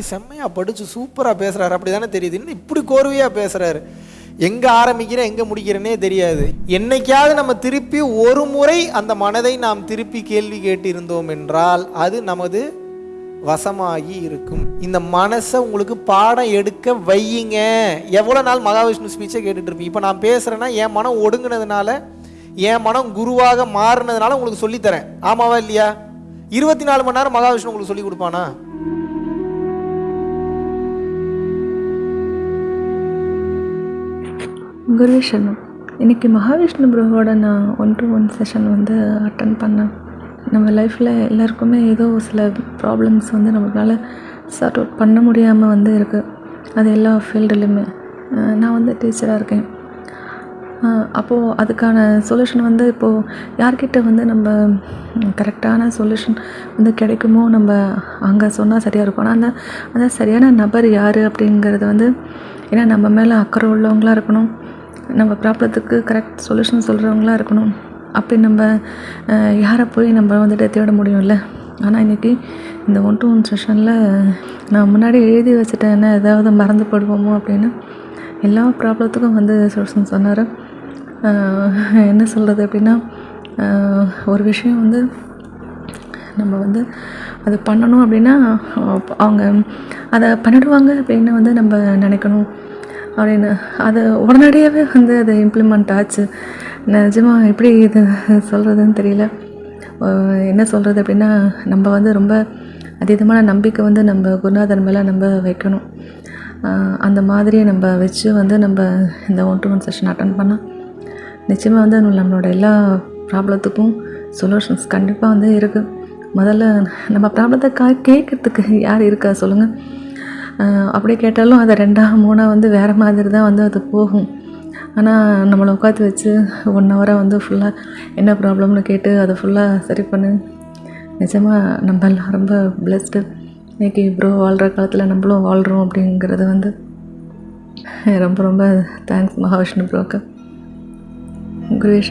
செம்மையாக படித்து சூப்பராக பேசுகிறாரு அப்படி தானே தெரியுது. இன்னும் இப்படி கோர்வையாக பேசுகிறாரு எங்கே ஆரம்பிக்கிறேன் எங்கே முடிக்கிறேனே தெரியாது. என்னைக்காவது நம்ம திருப்பி ஒரு முறை அந்த மனதை நாம் திருப்பி கேள்வி கேட்டிருந்தோம் என்றால் அது நமது வசமாகி இருக்கும். இந்த மனசை உங்களுக்கு பாடம் எடுக்க வையுங்க. எவ்வளோ நாள் மகாவிஷ்ணு ஸ்பீச்சை கேட்டுட்டு இருப்பீங்க இப்போ நான் பேசுகிறேன்னா என் மனம் ஒடுங்கினதுனால என் மனம் குருவாக மாறினதுனால உங்களுக்கு சொல்லித்தரேன். ஆமாவா இல்லையா? இருபத்தி நாலு மணி நேரம் மகாவிஷ்ணு உங்களுக்கு சொல்லி கொடுப்பானா? குருவே இன்றைக்கி மகாவிஷ்ணு ப்ரோவோட நான் ஒன் டு ஒன் செஷன் வந்து அட்டன் பண்ணேன். நம்ம லைஃப்பில் எல்லாருக்குமே ஏதோ சில ப்ராப்ளம்ஸ் வந்து நம்மளால் சார்ட் அவுட் பண்ண முடியாமல் வந்து இருக்குது அது எல்லா ஃபீல்டுலையுமே நான் வந்து டீச்சராக இருக்கேன். அப்போது அதுக்கான சொல்யூஷன் வந்து இப்போது யார்கிட்ட வந்து நம்ம கரெக்டான சொல்யூஷன் வந்து கிடைக்குமோ நம்ம அங்கே சொன்னால் சரியாக இருக்கும். ஆனால் அந்த அந்த சரியான நபர் யார் அப்படிங்கிறது வந்து ஏன்னா நம்ம மேலே அக்கறை உள்ளவங்களாக இருக்கணும். நம்ம ப்ராப்ளத்துக்கு கரெக்ட் சொல்யூஷன் சொல்கிறவங்களா இருக்கணும். அப்படி நம்ம யாரை போய் நம்ம வந்துட்டு தேட முடியும்ல? ஆனால் இன்றைக்கி இந்த ஒன் டு ஒன் செஷனில் நான் முன்னாடி எழுதி வச்சுட்டேன் என்ன ஏதாவது மறந்து போடுவோமோ அப்படின்னு எல்லா ப்ராப்ளத்துக்கும் வந்து சொல்யூஷன் சொன்னார். என்ன சொல்கிறது அப்படின்னா ஒரு விஷயம் வந்து நம்ம வந்து அது பண்ணணும் அப்படின்னா அவங்க அதை பண்ணிடுவாங்க அப்படின்னு வந்து நம்ம நினைக்கணும். அப்படின்னு. அது உடனடியாகவே வந்து அது இம்ப்ளிமெண்ட் ஆச்சு. நிஜமாக எப்படி இது சொல்கிறதுன்னு தெரியல. என்ன சொல்கிறது அப்படின்னா நம்ம வந்து ரொம்ப அதீதமான நம்பிக்கை வந்து நம்ம குருநாதன் மேலே நம்ம வைக்கணும். அந்த மாதிரி நம்ம வச்சு வந்து நம்ம இந்த one to one session attend பண்ணால் நிச்சயமாக வந்து நம்மளோட எல்லா ப்ராப்ளத்துக்கும் சொல்யூஷன்ஸ் கண்டிப்பாக வந்து இருக்குது முதல்ல நம்ம ப்ராப்ளத்தை கா கேட்குறதுக்கு யார் இருக்கா சொல்லுங்கள் அப்படியே கேட்டாலும் அதை ரெண்டாக மூணாக வந்து வேறு மாதிரி தான் வந்து அது போகும். ஆனால் நம்மளை உட்காந்து வச்சு ஒன் ஹவராக வந்து ஃபுல்லாக என்ன ப்ராப்ளம்னு கேட்டு அதை ஃபுல்லாக சரி பண்ணு. நிஜமாக நம்ம எல்லாம் ரொம்ப பிளெஸ்டு இன்றைக்கி ப்ரோ வாழ்கிற காலத்தில் நம்மளும் வாழ்கிறோம் அப்படிங்கிறது வந்து ரொம்ப ரொம்ப தேங்க்ஸ் மகாவிஷ்ணு ப்ரோக்கு குருவே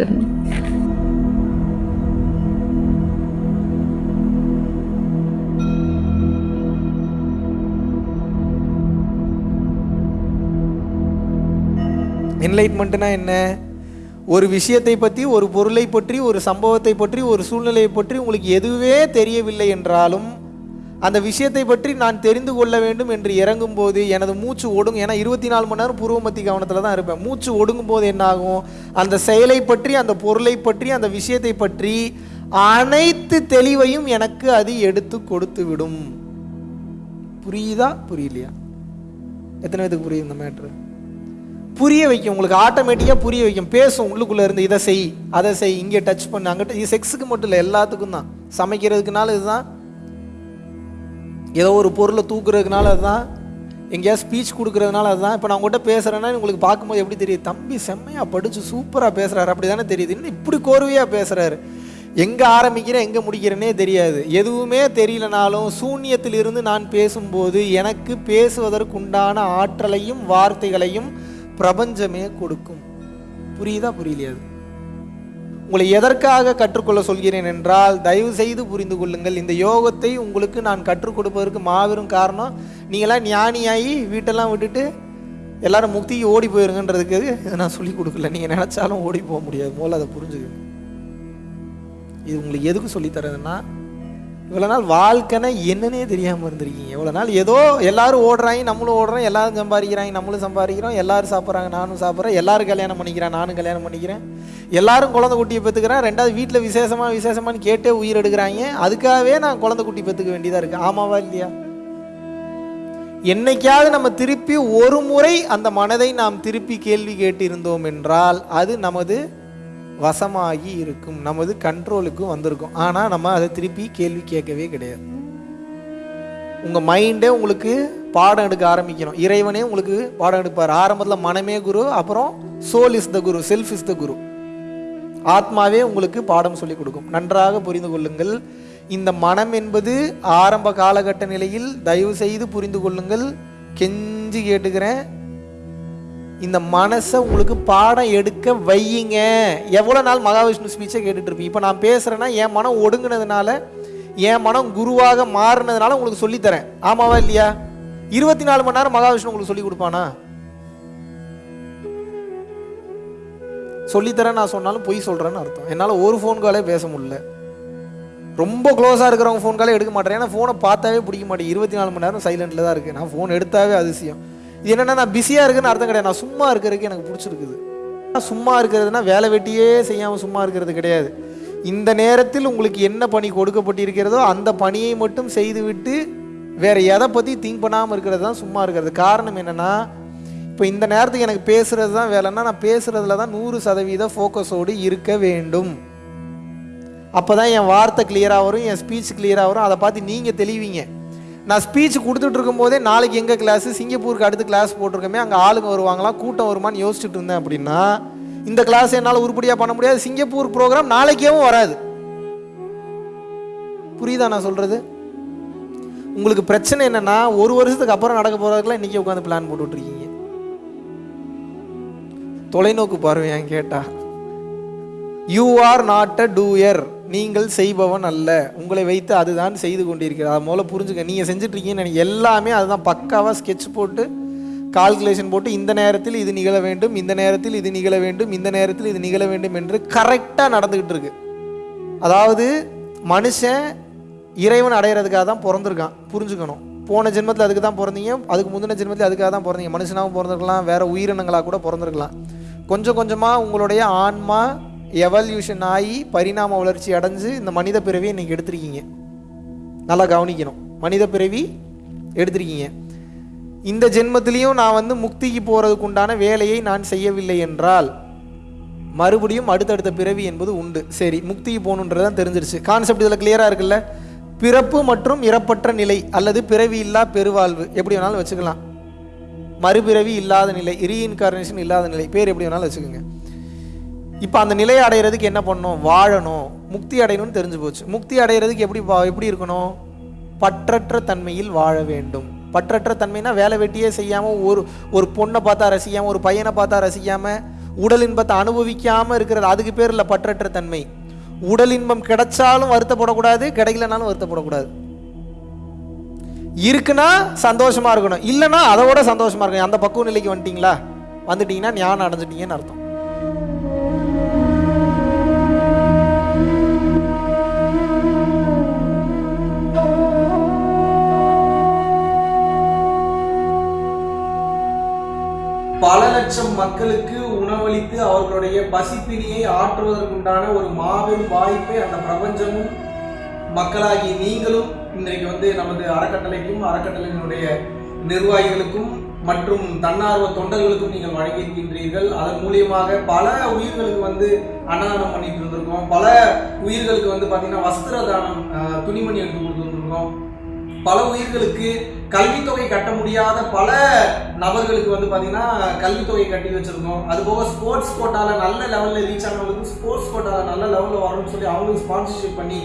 என்லைட்மெண்ட்னா என்ன? ஒரு விஷயத்தை பற்றி ஒரு பொருளை பற்றி ஒரு சம்பவத்தை பற்றி ஒரு சூழ்நிலையை பற்றி உங்களுக்கு எதுவே தெரியவில்லை என்றாலும் அந்த விஷயத்தை பற்றி நான் தெரிந்து கொள்ள வேண்டும் என்று இறங்கும் போது எனது மூச்சு ஒடுங்கும். ஏன்னா இருபத்தி நாலு மணி நேரம் பூர்வமத்தி கவனத்தில் தான் இருப்பேன். மூச்சு ஒடுங்கும் போது என்னாகும் அந்த செயலை பற்றி அந்த பொருளை பற்றி அந்த விஷயத்தை பற்றி அனைத்து தெளிவையும் எனக்கு அது எடுத்து கொடுத்து விடும். புரியுதா? புரியலையா? எத்தனை பேத்துக்கு புரியுது இந்த மேட்ரு புரிய வைக்கும். உங்களுக்கு ஆட்டோமேட்டிக்காக புரிய வைக்கும். பேசும் உள்ளுக்குள்ளே இருந்து இதை செய் அதை செய் இங்கே டச் பண்ணு. அங்கிட்ட இது செக்ஸுக்கு மட்டும் இல்லை எல்லாத்துக்கும் தான். சமைக்கிறதுக்குனால இதுதான். ஏதோ ஒரு பொருளை தூக்குறதுனால அதுதான். எங்கேயா ஸ்பீச் கொடுக்குறதுனால அதுதான். இப்போ நான் உங்கள்கிட்ட பேசுகிறேன்னா உங்களுக்கு பார்க்கும்போது எப்படி தெரியுது? தம்பி செம்மையாக படித்து சூப்பராக பேசுகிறாரு அப்படி தானே தெரியுது. இன்னும் இப்படி கோர்வையாக பேசுகிறாரு எங்கே ஆரம்பிக்கிறேன் எங்கே முடிக்கிறேனே தெரியாது. எதுவுமே தெரியலனாலும் சூன்யத்தில் இருந்து நான் பேசும்போது எனக்கு பேசுவதற்குண்டான ஆற்றலையும் வார்த்தைகளையும் பிரபஞ்சமே கொடுக்கும். புரியுதா? புரியலையாது உங்களை எதற்காக கற்றுக்கொள்ள சொல்கிறேன் என்றால் தயவு செய்து புரிந்து கொள்ளுங்கள். இந்த யோகத்தை உங்களுக்கு நான் கற்றுக் கொடுப்பதற்கு மாபெரும் காரணம் நீங்களாம் ஞானியாகி வீட்டெல்லாம் விட்டுட்டு எல்லாரும் முக்திக்கு ஓடி போயிருங்கன்றதுக்கு இதை நான் சொல்லி கொடுக்கல. நீங்கள் நினச்சாலும் ஓடி போக முடியாது. முதல்ல அதை புரிஞ்சுக்கங்க. இது உங்களுக்கு எதுக்கு சொல்லித்தரதுன்னா இவ்வளோ நாள் வாழ்க்கைனா என்னன்னே தெரியாமல் இருந்திருக்கீங்க. இவ்வளோ நாள் ஏதோ எல்லாரும் ஓடுறாங்க நம்மளும் ஓடுறோம் எல்லாரும் சம்பாதிக்கிறாங்க நம்மளும் சம்பாதிக்கிறோம் எல்லாரும் சாப்பிட்றாங்க நானும் சாப்பிட்றேன் எல்லாரும் கல்யாணம் பண்ணிக்கிறேன் நானும் கல்யாணம் பண்ணிக்கிறேன். எல்லாரும் குழந்தை குட்டியை பெற்றுக்கிறேன் ரெண்டாவது வீட்டில் விசேஷமாக விசேஷமான்னு கேட்டே உயிர் எடுக்கிறாங்க. அதுக்காகவே நான் குழந்தை குட்டி பெற்றுக்க வேண்டியதாக இருக்குது ஆமாவா இல்லையா? என்னைக்காவது நம்ம திருப்பி ஒரு முறை அந்த மனதை நாம் திருப்பி கேள்வி கேட்டு இருந்தோம் என்றால் அது நமது வசமாகி இருக்கும். நமது கண்ட்ரோலுக்கும் வந்திருக்கும். ஆனால் நம்ம அதை திருப்பி கேள்வி கேட்கவே கிடையாது. உங்கள் மைண்டே உங்களுக்கு பாடம் எடுக்க ஆரம்பிக்கணும். இறைவனே உங்களுக்கு பாடம் எடுப்பார். ஆரம்பத்தில் மனமே குரு அப்புறம் soul is the guru self is the guru ஆத்மாவே உங்களுக்கு பாடம் சொல்லிக் கொடுக்கும். நன்றாக புரிந்து கொள்ளுங்கள். இந்த மனம் என்பது ஆரம்ப காலகட்ட நிலையில் தயவு செய்து புரிந்து கொள்ளுங்கள். கெஞ்சி கேட்டுக்கிறேன். இந்த மனசை உங்களுக்கு பாடம் எடுக்க வையுங்க. எவ்வளோ நாள் மகாவிஷ்ணு ஸ்பீச்சை கேட்டுட்ருப்பீங்க இப்போ நான் பேசுகிறேன்னா என் மனம் ஒடுங்கினதுனால என் மனம் குருவாக மாறினதுனால உங்களுக்கு சொல்லித்தரேன். ஆமாவா இல்லையா? இருபத்தி நாலு மணி நேரம் மகாவிஷ்ணு உங்களுக்கு சொல்லி கொடுப்பானா? சொல்லித்தரேன் நான் சொன்னாலும் பொய் சொல்கிறேன்னு அர்த்தம். என்னால் ஒரு ஃபோன் காலே பேச முடியல. ரொம்ப க்ளோஸாக இருக்கிறவங்க ஃபோன் காலே எடுக்க மாட்டேன். ஏன்னா ஃபோனை பார்த்தாவே பிடிக்க மாட்டேன் இருபத்தி நாலு மணி நேரம் சைலண்டில் தான் இருக்குது நான் ஃபோன் எடுத்தாவே அதிசயம். இது என்னென்னா நான் பிஸியாக இருக்குன்னு அர்த்தம் கிடையாது. நான் சும்மா இருக்கிறதுக்கு எனக்கு பிடிச்சிருக்குது. சும்மா இருக்கிறதுனா வேலை வெட்டியே செய்யாமல் சும்மா இருக்கிறது கிடையாது. இந்த நேரத்தில் உங்களுக்கு என்ன பணி கொடுக்கப்பட்டிருக்கிறதோ அந்த பணியை மட்டும் செய்துவிட்டு வேறு எதை பற்றி திங்க் பண்ணாமல் இருக்கிறது தான் சும்மா இருக்கிறது. காரணம் என்னென்னா இப்போ இந்த நேரத்துக்கு எனக்கு பேசுகிறது தான் வேலைன்னா நான் பேசுகிறதுல தான் நூறு சதவீத ஃபோக்கஸோடு இருக்க வேண்டும். அப்போ தான் என் வார்த்தை கிளியராக வரும் என் ஸ்பீச் கிளியராக வரும். அதை பார்த்து நீங்கள் தெளிவீங்க. நான் ஸ்பீச் கொடுத்துட்டு இருக்கும்போதே நாளைக்கு எங்கே கிளாஸ் சிங்கப்பூருக்கு அடுத்து கிளாஸ் போட்டிருக்கோமே அங்கே ஆளுங்க வருவாங்களா? கூட்டம் வருமான்னு யோசிச்சுட்டு இருந்தேன் அப்படின்னா இந்த கிளாஸ் என்னால் உருப்படியாக பண்ண முடியாது. சிங்கப்பூர் ப்ரோக்ராம் நாளைக்கேவும் வராது. புரியுதா நான் சொல்கிறது உங்களுக்கு பிரச்சனை என்னன்னா ஒரு வருஷத்துக்கு அப்புறம் நடக்க போகிறதுக்குலாம் இன்றைக்கி உட்காந்து பிளான் போட்டுட்ருக்கீங்க தொலைநோக்கு பார்வையான் கேட்டால் you are not a doer நீங்கள் செய்பவன் அல்ல. உங்களை வைத்து அதுதான் செய்து கொண்டிருக்கிறது அதை முதல்ல புரிஞ்சுக்க. நீங்கள் செஞ்சிட்ருக்கீங்கன்னு எல்லாமே அதுதான் பக்காவாக ஸ்கெட்ச் போட்டு கால்குலேஷன் போட்டு இந்த நேரத்தில் இது நிகழ வேண்டும் இந்த நேரத்தில் இது நிகழ வேண்டும் இந்த நேரத்தில் இது நிகழ வேண்டும் என்று கரெக்டாக நடந்துக்கிட்டு இருக்கு. அதாவது மனுஷன் இறைவன் அடையிறதுக்காக தான் பிறந்திருக்கான். புரிஞ்சுக்கணும். போன ஜென்மத்தில் அதுக்கு தான் பிறந்தீங்க. அதுக்கு முந்தின ஜென்மத்தில் அதுக்காக தான் பிறந்தீங்க. மனுஷனாகவும் பிறந்திருக்கலாம். வேறு உயிரினங்களாக கூட பிறந்திருக்கலாம். கொஞ்சம் கொஞ்சமாக உங்களுடைய ஆன்மா எவல்யூஷன் ஆகி பரிணாம வளர்ச்சி அடைஞ்சு இந்த மனித பிறவியை இன்னைக்கு எடுத்திருக்கீங்க. நல்லா கவனிக்கணும். மனித பிறவி எடுத்திருக்கீங்க. இந்த ஜென்மத்திலையும் நான் வந்து முக்திக்கு போகிறதுக்கு உண்டான வேலையை நான் செய்யவில்லை என்றால் மறுபடியும் அடுத்தடுத்த பிறவி என்பது உண்டு. சரி முக்திக்கு போகணுன்றது தான் தெரிஞ்சிருச்சு. கான்செப்ட் இதில் கிளியராக இருக்குல்ல? பிறப்பு மற்றும் இறப்பற்ற நிலை அல்லது பிறவி இல்லா பெருவாழ்வு. எப்படி வேணாலும் வச்சுக்கலாம். மறுபிறவி இல்லாத நிலை ரீஇன்கார்னேஷன் இல்லாத நிலை. பேர் எப்படி வேணாலும் வச்சுக்கோங்க. இப்போ அந்த நிலையை அடையிறதுக்கு என்ன பண்ணணும்? வாழணும். முக்தி அடையணும்னு தெரிஞ்சு போச்சு. முக்தி அடையிறதுக்கு எப்படி எப்படி இருக்கணும்? பற்றற்ற தன்மையில் வாழ வேண்டும். பற்றற்ற தன்மைனா வேலை வெட்டியே செய்யாமல் ஒரு ஒரு பொண்ணை பார்த்தா ரசிக்காமல் ஒரு பையனை பார்த்தா ரசிக்காமல் உடல் இன்பத்தை அனுபவிக்காமல் இருக்கிறது. அதுக்கு பேர் இல்லை பற்றற்ற தன்மை. உடல் இன்பம் கிடைச்சாலும் வருத்தப்படக்கூடாது கிடைக்கலனாலும் வருத்தப்படக்கூடாது. இருக்குன்னா சந்தோஷமாக இருக்கணும். இல்லைன்னா அதை விட சந்தோஷமாக இருக்கணும். அந்த பக்குவ நிலைக்கு வந்துட்டீங்களா? வந்துட்டீங்கன்னா ஞானம் அடைஞ்சிட்டீங்கன்னு அர்த்தம். பல லட்சம் மக்களுக்கு உணவளித்து அவர்களுடைய பசிப்பினியை ஆற்றுவதற்குண்டான ஒரு மாபெரும் வாய்ப்பை அந்த பிரபஞ்சமும் மக்களாகி நீங்களும் இன்றைக்கு வந்து நமது அறக்கட்டளைக்கும் அறக்கட்டளையினுடைய நிர்வாகிகளுக்கும் மற்றும் தன்னார்வ தொண்டர்களுக்கும் நீங்கள் வழங்கியிருக்கின்றீர்கள். அதன் மூலியமாக பல உயிர்களுக்கு வந்து அன்னதானம் பண்ணிட்டு இருந்திருக்கோம். பல உயிர்களுக்கு வந்து பார்த்தீங்கன்னா வஸ்திர தானம் துணிமணி எடுத்து கொடுத்துருந்துருக்கோம் பல உயிர்களுக்கு கல்வித்தொகை கட்ட முடியாத பல நபர்களுக்கு வந்து பார்த்தீங்கன்னா கல்வித்தொகை கட்டி வச்சுருக்கோம். அது போக ஸ்போர்ட்ஸ் கோட்டாவில் நல்ல லெவலில் ரீச் ஆனவங்களுக்கு ஸ்போர்ட்ஸ் கோட்டாவில் நல்ல லெவலில் வரணும்னு சொல்லி அவங்களுக்கு ஸ்பான்சர்ஷிப் பண்ணி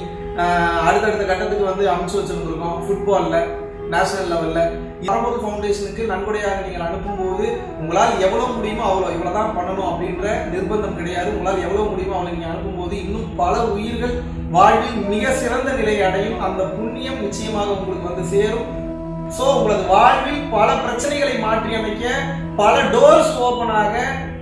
அடுத்தடுத்த கட்டத்துக்கு வந்து அமைச்சு வச்சிருந்துருக்கோம். ஃபுட்பாலில் நேஷனல் லெவலில் பரம்போது ஃபவுண்டேஷனுக்கு நன்கொடையாக நீங்கள் அனுப்பும்போது உங்களால் எவ்வளோ முடியுமோ அவ்வளோ இவ்வளோ தான் பண்ணணும் அப்படின்ற நிர்பந்தம் கிடையாது. உங்களால் எவ்வளோ முடியுமோ அவ்வளோ நீங்கள் அனுப்பும்போது இன்னும் பல உயிர்கள் வாழ்வில் மிக சிறந்த நிலை அடையும். அந்த புண்ணியம் நிச்சயமாக உங்களுக்கு வந்து சேரும். ஸோ உங்களது வாழ்வில் பல பிரச்சனைகளை மாற்றி அமைக்க பல டோர்ஸ் ஓப்பனாக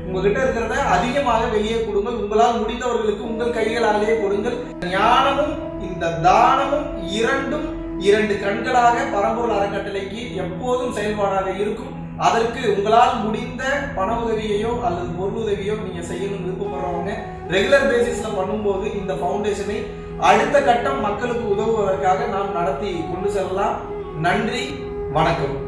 உங்ககிட்ட இருக்கிறத அதிகமாக வெளியே கொடுங்கள். உங்களால் முடிந்தவர்களுக்கு உங்கள் கைகளாலேயே கொடுங்கள். ஞானமும் இந்த தானமும் இரண்டும் இரண்டு கண்களாக பரம்பொருள் அறக்கட்டளைக்கு எப்போதும் செயல்பாடாக இருக்கும். அதற்கு உங்களால் முடிந்த பண உதவியையோ அல்லது பொருள் உதவியோ நீங்க செய்யணும் விருப்பப்படுறவங்க ரெகுலர் பேசிஸ்ல பண்ணும்போது இந்த ஃபவுண்டேஷனை அடுத்த கட்டம் மக்களுக்கு உதவுவதற்காக நாம் நடத்தி கொண்டு செல்லலாம். நன்றி வணக்கம்.